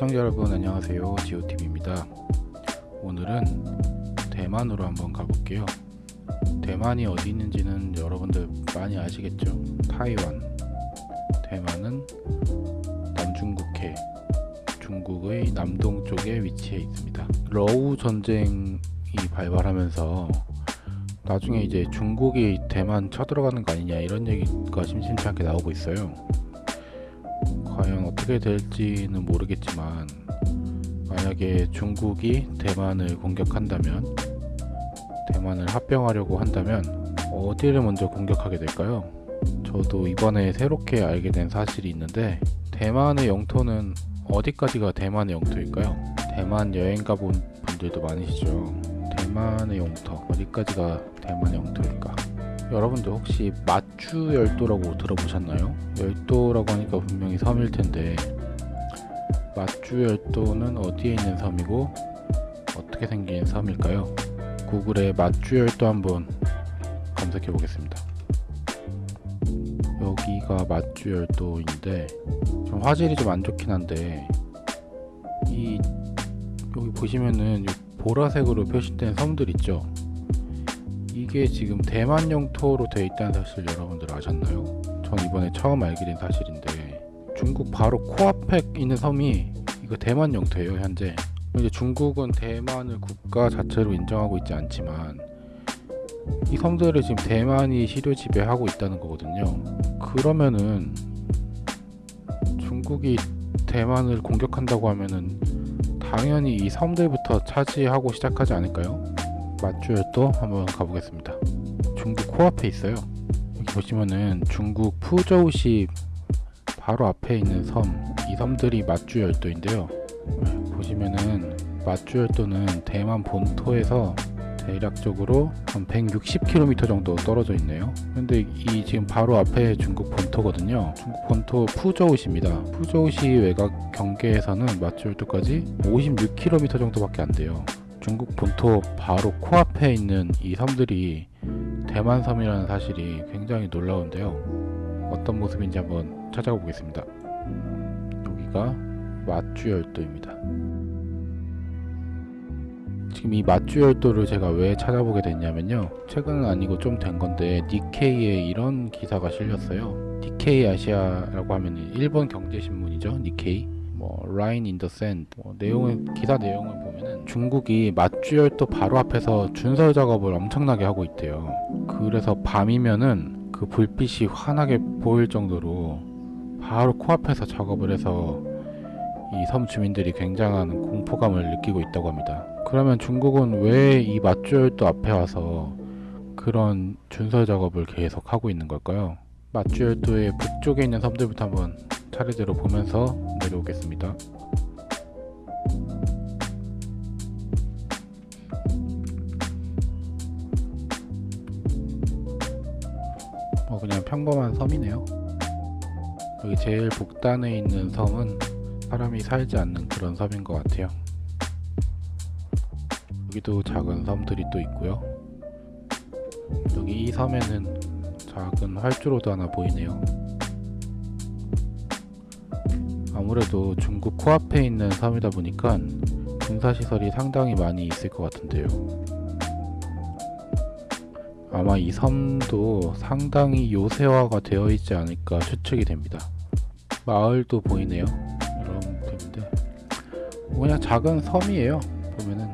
시청자 여러분 안녕하세요. 지오TV입니다. 오늘은 대만으로 한번 가볼게요. 대만이 어디 있는지는 여러분들 많이 아시겠죠? 타이완. 대만은 남중국해 중국의 남동쪽에 위치해 있습니다. 러우 전쟁이 발발하면서 나중에 이제 중국이 대만 쳐들어가는 거 아니냐 이런 얘기가 심심찮게 나오고 있어요 어떻게 될지는 모르겠지만 만약에 중국이 대만을 공격한다면 대만을 합병하려고 한다면 어디를 먼저 공격하게 될까요? 저도 이번에 새롭게 알게 된 사실이 있는데 대만의 영토는 어디까지가 대만의 영토일까요? 대만 여행 가본 분들도 많으시죠 대만의 영토 어디까지가 대만의 영토일까? 여러분들 혹시 마추 열도라고 들어보셨나요? 열도라고 하니까 분명히 섬일 텐데 마추 열도는 어디에 있는 섬이고 어떻게 생긴 섬일까요? 구글에 마추 열도 한번 검색해 보겠습니다. 여기가 마추 열도인데 좀 화질이 좀 안 좋긴 한데 이 여기 보시면은 보라색으로 표시된 섬들 있죠? 이게 지금 대만 영토로 되어 있다는 사실 여러분들 아셨나요? 전 이번에 처음 알게 된 사실인데 중국 바로 코앞에 있는 섬이 이거 대만 영토예요 현재 이제 중국은 대만을 국가 자체로 인정하고 있지 않지만 이 섬들을 지금 대만이 시료 지배하고 있다는 거거든요 그러면은 중국이 대만을 공격한다고 하면은 당연히 이 섬들부터 차지하고 시작하지 않을까요? 맞주열도 한번 가보겠습니다. 중국 코앞에 있어요. 여기 보시면은 중국 푸저우시 바로 앞에 있는 섬, 이 섬들이 맞주열도인데요. 보시면은 맞주열도는 대만 본토에서 대략적으로 한 160km 정도 떨어져 있네요. 근데 이 지금 바로 앞에 중국 본토거든요. 중국 본토 푸저우시입니다. 푸저우시 외곽 경계에서는 맞주열도까지 56km 정도밖에 안 돼요. 중국 본토 바로 코앞에 있는 이 섬들이 대만 섬이라는 사실이 굉장히 놀라운데요. 어떤 모습인지 한번 찾아가 보겠습니다. 여기가 마주열도입니다. 지금 이 마주열도를 제가 왜 찾아보게 됐냐면요. 최근은 아니고 좀 된 건데 니케이에 이런 기사가 실렸어요. 니케이 아시아라고 하면 일본 경제신문이죠. 니케이. 뭐 Line in the Sand 뭐 내용을 기사 내용을 보면은 중국이 마주열도 바로 앞에서 준설 작업을 엄청나게 하고 있대요. 그래서 밤이면은 그 불빛이 환하게 보일 정도로 바로 코앞에서 작업을 해서 이 섬 주민들이 굉장한 공포감을 느끼고 있다고 합니다. 그러면 중국은 왜 이 맞주열도 앞에 와서 그런 준설 작업을 계속 하고 있는 걸까요? 맞주열도의 북쪽에 있는 섬들부터 한번 차례대로 보면서 내려오겠습니다. 어 그냥 평범한 섬이네요. 여기 제일 북단에 있는 섬은 사람이 살지 않는 그런 섬인 것 같아요. 여기도 작은 섬들이 또 있고요. 여기 이 섬에는 작은 활주로도 하나 보이네요. 아무래도 중국 코앞에 있는 섬이다 보니까 군사시설이 상당히 많이 있을 것 같은데요. 아마 이 섬도 상당히 요새화가 되어 있지 않을까 추측이 됩니다. 마을도 보이네요. 이런 분인데 그냥 작은 섬이에요. 보면은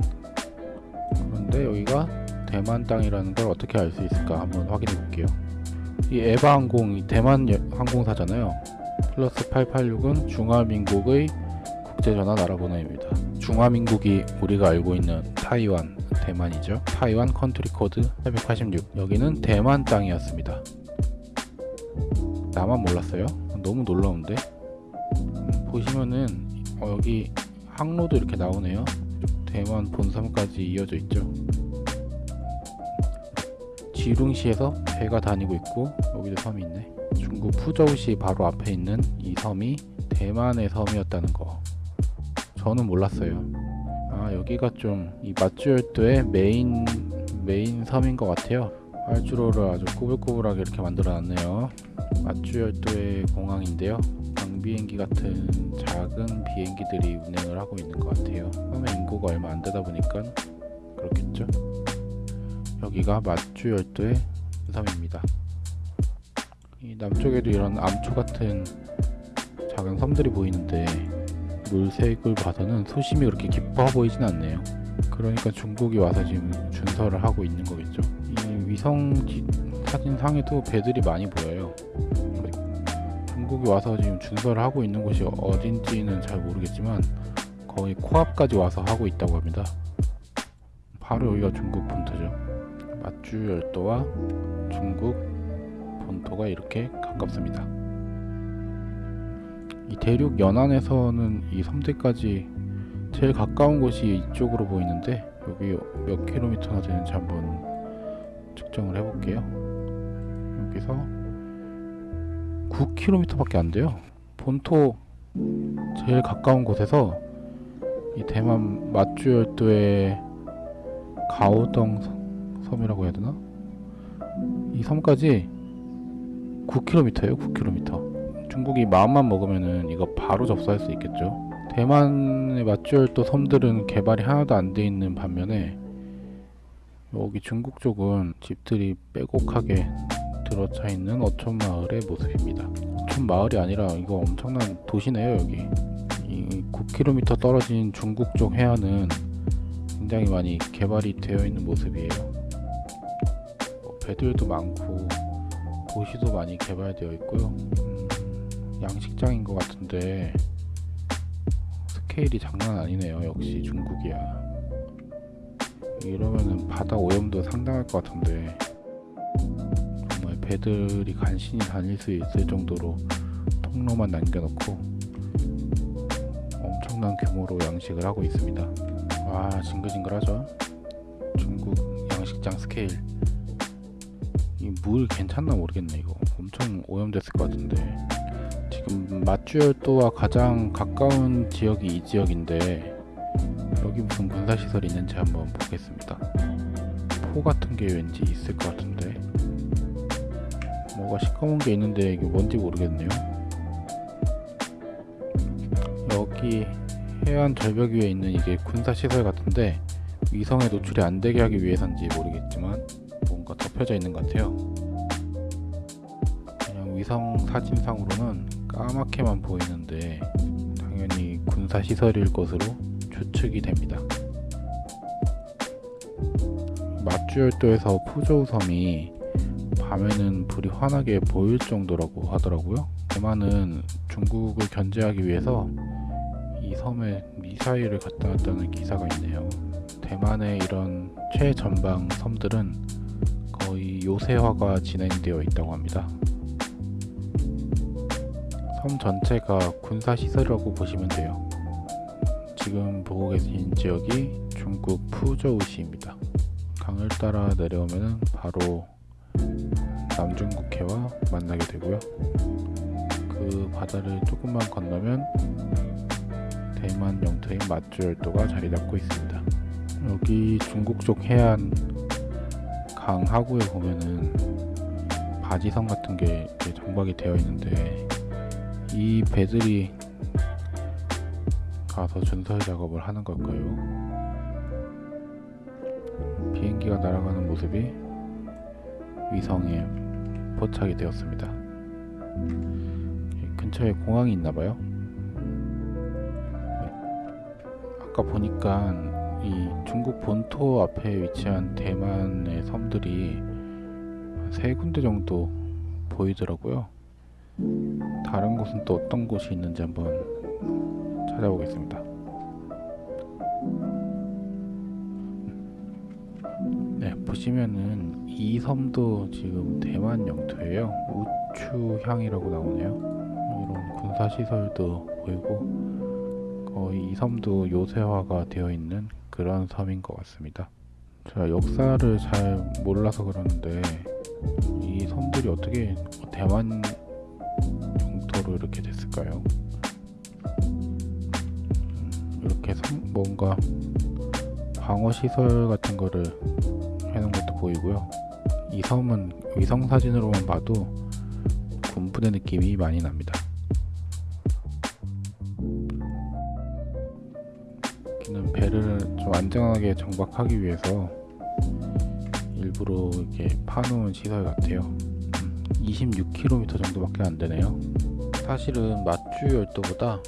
그런데 여기가 대만 땅이라는 걸 어떻게 알 수 있을까 한번 확인해 볼게요. 이 에바 항공이 대만 항공사잖아요. 플러스 886은 중화민국의 국제전화 나라번호입니다. 중화민국이 우리가 알고 있는 타이완, 대만이죠. 타이완 country code 886. 여기는 대만 땅이었습니다. 나만 몰랐어요? 너무 놀라운데? 음, 보시면은 어, 여기 항로도 이렇게 나오네요. 대만 본섬까지 이어져 있죠. 지룽시에서 배가 다니고 있고 여기도 섬이 있네. 중국 푸저우시 바로 앞에 있는 이 섬이 대만의 섬이었다는 거. 저는 몰랐어요. 아 여기가 좀 이 마주열도의 메인 메인 섬인 것 같아요. 활주로를 아주 꾸불꾸불하게 이렇게 만들어 놨네요. 마주열도의 공항인데요. 경비행기 같은 작은 비행기들이 운행을 하고 있는 것 같아요. 섬의 인구가 얼마 안 되다 보니까 그렇겠죠 여기가 마주열도의 섬입니다. 이 남쪽에도 이런 암초 같은 작은 섬들이 보이는데 물색을 봐서는 수심이 그렇게 깊어 보이진 않네요. 그러니까 중국이 와서 지금 준설을 하고 있는 거겠죠. 이 위성 지- 사진상에도 배들이 많이 보여요. 중국이 와서 지금 준설을 하고 있는 곳이 어딘지는 잘 모르겠지만 거의 코앞까지 와서 하고 있다고 합니다. 바로 여기가 중국 본토죠 맞주 열도와 중국 본토가 이렇게 가깝습니다 이 대륙 연안에서는 이 섬들까지 제일 가까운 곳이 이쪽으로 보이는데 여기 몇 킬로미터나 되는지 한번 측정을 해볼게요. 여기서 9km밖에 안 돼요. 본토 제일 가까운 곳에서 이 대만 맞주열도의 가오덩 섬- 섬이라고 해야 되나? 이 섬까지 9km예요. 9km. 중국이 마음만 먹으면은 이거 바로 접수할 수 있겠죠. 대만의 맞주열도 섬들은 개발이 하나도 안 돼 있는 반면에 여기 중국 쪽은 집들이 빼곡하게 들어차 있는 어촌 마을의 모습입니다. 마을이 아니라 이거 엄청난 도시네요 여기. 이 9km 떨어진 중국 쪽 해안은 굉장히 많이 개발이 되어 있는 모습이에요. 뭐 배들도 많고 도시도 많이 개발되어 있고요. 음, 양식장인 것 같은데 스케일이 장난 아니네요. 역시 중국이야. 이러면은 바다 오염도 상당할 것 같은데 정말 배들이 간신히 다닐 수 있을 정도로 통로만 남겨놓고 엄청난 규모로 양식을 하고 있습니다. 와 징글징글하죠? 중국 양식장 스케일 이 물 괜찮나 모르겠네 이거. 엄청 오염됐을 것 같은데. 지금 마주열도와 가장 가까운 지역이 이 지역인데 여기 무슨 군사시설이 있는지 한번 보겠습니다. 포 같은 게 왠지 있을 것 같은데. 뭐가 시커먼 게 있는데 이게 뭔지 모르겠네요. 여기 해안 절벽 위에 있는 이게 군사시설 같은데 위성에 노출이 안 되게 하기 위해서인지 모르겠지만 덮여져 있는 것 같아요 그냥 위성 사진상으로는 까맣게만 보이는데 당연히 군사 시설일 것으로 추측이 됩니다. 맞주열도에서 푸조우 섬이 밤에는 불이 환하게 보일 정도라고 하더라고요. 대만은 중국을 견제하기 위해서 이 섬에 미사일을 갖다 놨다는 기사가 있네요. 대만의 이런 최전방 섬들은 거의 요새화가 진행되어 있다고 합니다. 섬 전체가 군사시설이라고 보시면 돼요. 지금 보고 계신 지역이 중국 푸저우시입니다. 강을 따라 내려오면 바로 남중국해와 만나게 되고요. 그 바다를 조금만 건너면 대만 영토인 맞주열도가 자리 잡고 있습니다. 여기 중국 쪽 해안 강 하구에 보면은 바지섬 같은 게 정박이 되어 있는데 이 배들이 가서 준설 작업을 하는 걸까요? 비행기가 날아가는 모습이 위성에 포착이 되었습니다. 이 근처에 공항이 있나봐요. 아까 보니까 이 중국 본토 앞에 위치한 대만의 섬들이 세 군데 정도 보이더라고요. 다른 곳은 또 어떤 곳이 있는지 한번 찾아보겠습니다. 네, 보시면은 이 섬도 지금 대만 영토예요. 우추향이라고 나오네요. 이런 군사 시설도 보이고 거의 이 섬도 요새화가 되어 있는 그런 섬인 것 같습니다. 제가 역사를 잘 몰라서 그러는데 이 섬들이 어떻게 대만 영토로 이렇게 됐을까요? 음, 이렇게 성, 뭔가 방어 시설 같은 거를 해놓은 것도 보이고요. 이 섬은 위성 사진으로만 봐도 군부대 느낌이 많이 납니다. 여기는 배를 좀 안전하게 정박하기 위해서 일부러 이렇게 파놓은 시설 같아요. 음, 26km 정도밖에 안 되네요. 사실은 마쭈 열도보다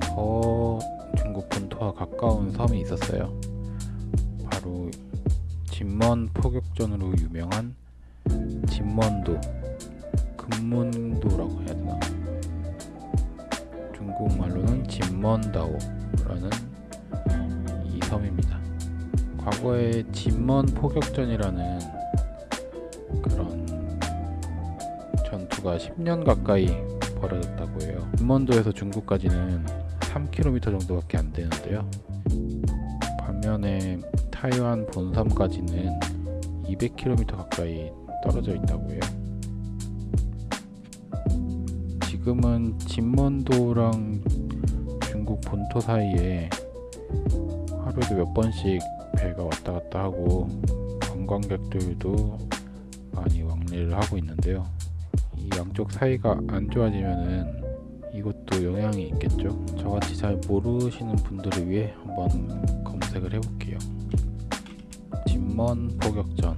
더 중국 본토와 가까운 섬이 있었어요. 바로 진먼 포격전으로 유명한 진먼도, 금문도라고 해야 되나? 중국말로는 진먼다오라는 이 섬입니다. 과거에 진먼 포격전이라는 그런 전투가 10년 가까이 벌어졌다고 해요. 진먼도에서 중국까지는 3km 정도밖에 안 되는데요. 반면에 타이완 본섬까지는 200km 가까이 떨어져 있다고 해요. 지금은 진먼도랑 중국 본토 사이에 하루에도 몇 번씩 배가 왔다 갔다 하고 관광객들도 많이 왕래를 하고 있는데요. 이 양쪽 사이가 안 좋아지면은 이것도 영향이 있겠죠. 저같이 잘 모르시는 분들을 위해 한번 검색을 해볼게요. 진먼 포격전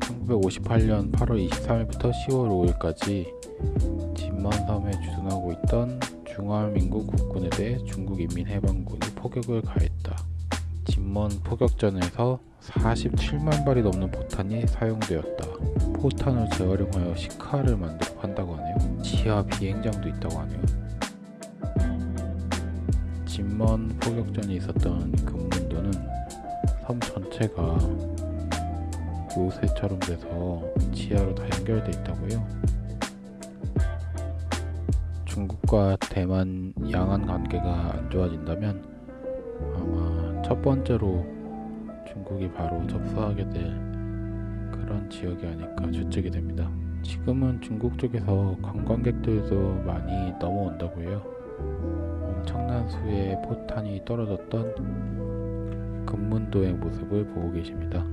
1958년 8월 23일부터 10월 5일까지 진먼섬에 주둔하고 있던 중화민국 국군에 대해 중국 인민해방군이 포격을 가했다. 진먼 포격전에서 47만 발이 넘는 포탄이 사용되었다. 포탄을 재활용하여 시카를 만들어 판다고 하네요. 지하 비행장도 있다고 하네요. 진먼 포격전이 있었던 금문도는 섬 전체가 요새처럼 돼서 지하로 다 연결돼 있다고요. 중국과 대만 양안 관계가 안 좋아진다면 아마 첫 번째로 중국이 바로 접수하게 될 그런 지역이 아닐까 추측이 됩니다. 지금은 중국 쪽에서 관광객들도 많이 넘어온다고 해요. 엄청난 수의 포탄이 떨어졌던 금문도의 모습을 보고 계십니다.